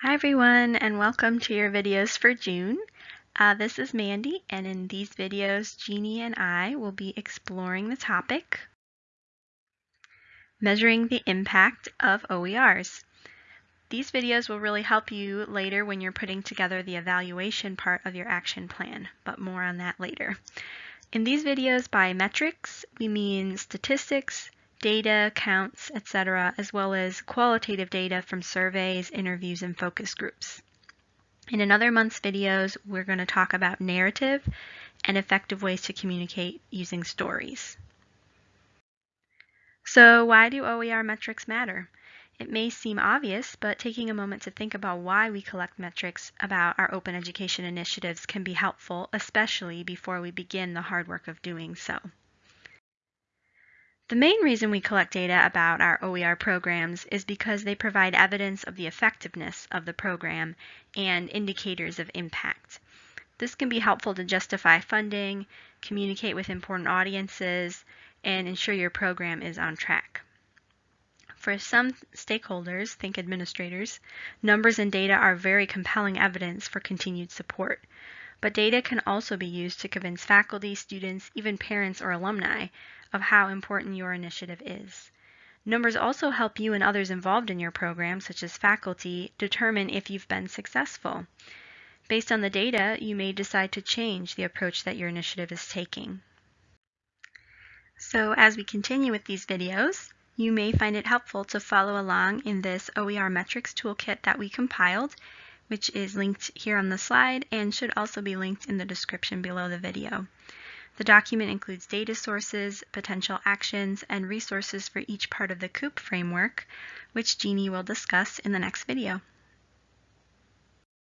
Hi everyone and welcome to your videos for June. Uh, this is Mandy and in these videos Jeannie and I will be exploring the topic Measuring the Impact of OERs. These videos will really help you later when you're putting together the evaluation part of your action plan, but more on that later. In these videos by metrics, we mean statistics, data, counts, etc., as well as qualitative data from surveys, interviews, and focus groups. In another month's videos, we're going to talk about narrative and effective ways to communicate using stories. So why do OER metrics matter? It may seem obvious, but taking a moment to think about why we collect metrics about our open education initiatives can be helpful, especially before we begin the hard work of doing so. The main reason we collect data about our OER programs is because they provide evidence of the effectiveness of the program and indicators of impact. This can be helpful to justify funding, communicate with important audiences, and ensure your program is on track. For some stakeholders, think administrators, numbers and data are very compelling evidence for continued support. But data can also be used to convince faculty, students, even parents or alumni of how important your initiative is. Numbers also help you and others involved in your program, such as faculty, determine if you've been successful. Based on the data, you may decide to change the approach that your initiative is taking. So as we continue with these videos, you may find it helpful to follow along in this OER metrics toolkit that we compiled, which is linked here on the slide and should also be linked in the description below the video. The document includes data sources, potential actions, and resources for each part of the COUP framework, which Jeannie will discuss in the next video.